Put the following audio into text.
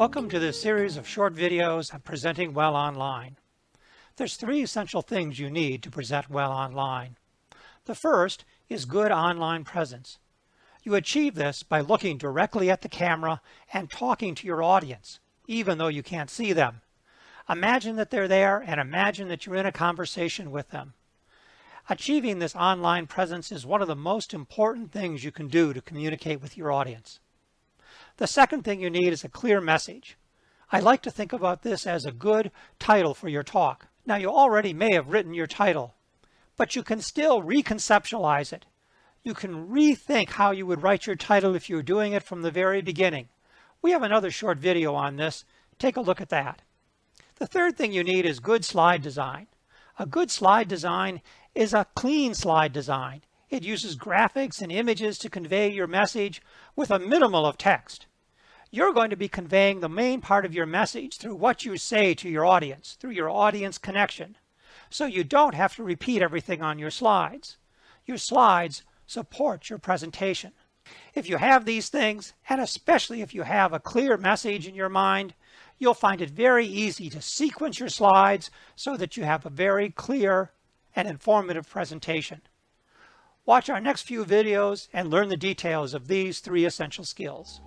Welcome to this series of short videos on presenting well online. There's three essential things you need to present well online. The first is good online presence. You achieve this by looking directly at the camera and talking to your audience, even though you can't see them. Imagine that they're there and imagine that you're in a conversation with them. Achieving this online presence is one of the most important things you can do to communicate with your audience. The second thing you need is a clear message. I like to think about this as a good title for your talk. Now you already may have written your title, but you can still reconceptualize it. You can rethink how you would write your title if you were doing it from the very beginning. We have another short video on this. Take a look at that. The third thing you need is good slide design. A good slide design is a clean slide design. It uses graphics and images to convey your message with a minimal of text you're going to be conveying the main part of your message through what you say to your audience, through your audience connection. So you don't have to repeat everything on your slides. Your slides support your presentation. If you have these things, and especially if you have a clear message in your mind, you'll find it very easy to sequence your slides so that you have a very clear and informative presentation. Watch our next few videos and learn the details of these three essential skills.